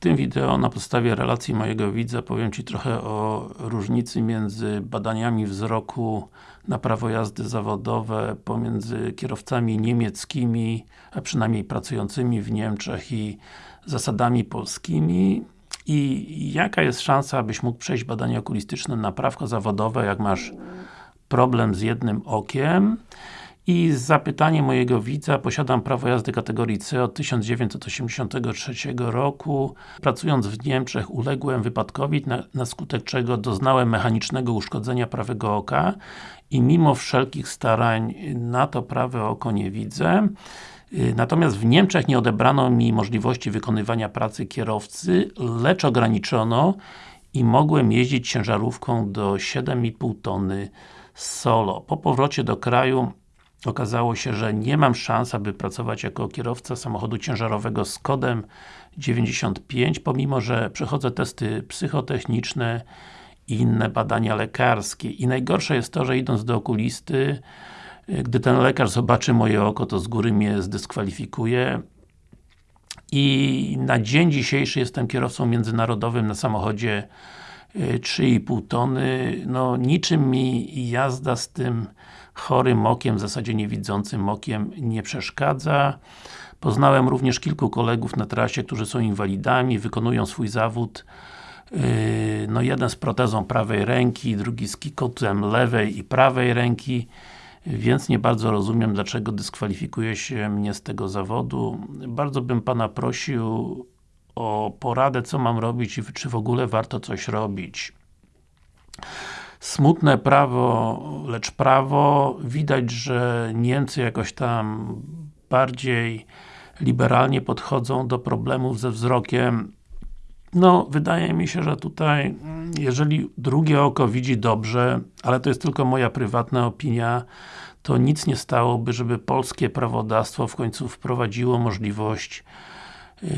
tym wideo na podstawie relacji mojego widza powiem Ci trochę o różnicy między badaniami wzroku na prawo jazdy zawodowe pomiędzy kierowcami niemieckimi, a przynajmniej pracującymi w Niemczech i zasadami polskimi i jaka jest szansa, abyś mógł przejść badanie okulistyczne na prawko zawodowe, jak masz problem z jednym okiem i zapytanie mojego widza, posiadam prawo jazdy kategorii C od 1983 roku. Pracując w Niemczech uległem wypadkowi, na, na skutek czego doznałem mechanicznego uszkodzenia prawego oka i mimo wszelkich starań na to prawe oko nie widzę. Natomiast w Niemczech nie odebrano mi możliwości wykonywania pracy kierowcy, lecz ograniczono i mogłem jeździć ciężarówką do 7,5 tony solo. Po powrocie do kraju okazało się, że nie mam szans, aby pracować jako kierowca samochodu ciężarowego z kodem 95, pomimo, że przechodzę testy psychotechniczne i inne badania lekarskie. I najgorsze jest to, że idąc do okulisty, gdy ten lekarz zobaczy moje oko, to z góry mnie zdyskwalifikuje i na dzień dzisiejszy jestem kierowcą międzynarodowym na samochodzie 3,5 tony, no niczym mi jazda z tym chorym okiem, w zasadzie niewidzącym okiem nie przeszkadza. Poznałem również kilku kolegów na trasie, którzy są inwalidami, wykonują swój zawód yy, no jeden z protezą prawej ręki, drugi z kikotem lewej i prawej ręki więc nie bardzo rozumiem, dlaczego dyskwalifikuje się mnie z tego zawodu. Bardzo bym Pana prosił o poradę, co mam robić i czy w ogóle warto coś robić. Smutne prawo, lecz prawo. Widać, że Niemcy jakoś tam bardziej liberalnie podchodzą do problemów ze wzrokiem. No, wydaje mi się, że tutaj, jeżeli drugie oko widzi dobrze, ale to jest tylko moja prywatna opinia, to nic nie stałoby, żeby polskie prawodawstwo w końcu wprowadziło możliwość yy,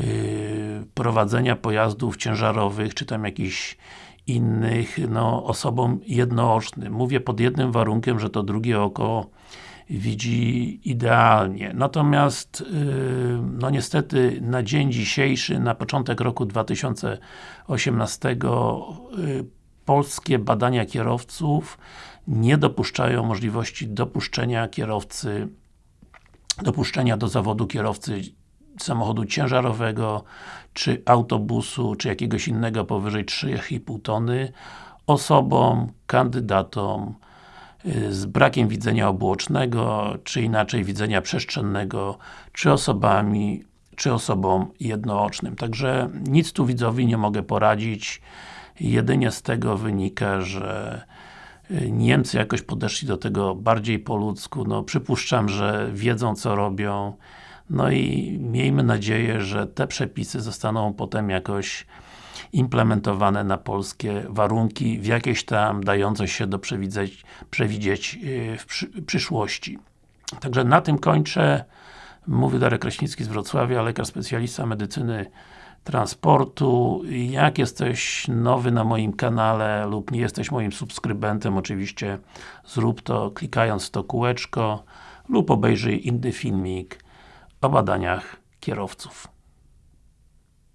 prowadzenia pojazdów ciężarowych, czy tam jakichś innych, no, osobom jednoocznym. Mówię pod jednym warunkiem, że to drugie oko widzi idealnie. Natomiast, yy, no niestety, na dzień dzisiejszy, na początek roku 2018 yy, polskie badania kierowców nie dopuszczają możliwości dopuszczenia kierowcy dopuszczenia do zawodu kierowcy samochodu ciężarowego, czy autobusu, czy jakiegoś innego powyżej 3,5 tony osobom, kandydatom y, z brakiem widzenia obuocznego, czy inaczej widzenia przestrzennego, czy osobami, czy osobom jednoocznym. Także nic tu widzowi nie mogę poradzić. Jedynie z tego wynika, że y, Niemcy jakoś podeszli do tego bardziej po ludzku, no przypuszczam, że wiedzą co robią, no i miejmy nadzieję, że te przepisy zostaną potem jakoś implementowane na polskie warunki, w jakieś tam dające się do przewidzieć, przewidzieć w przy, przyszłości. Także na tym kończę. Mówi Darek Kraśnicki z Wrocławia, lekarz specjalista medycyny transportu. Jak jesteś nowy na moim kanale lub nie jesteś moim subskrybentem, oczywiście zrób to klikając to kółeczko lub obejrzyj inny filmik o badaniach kierowców.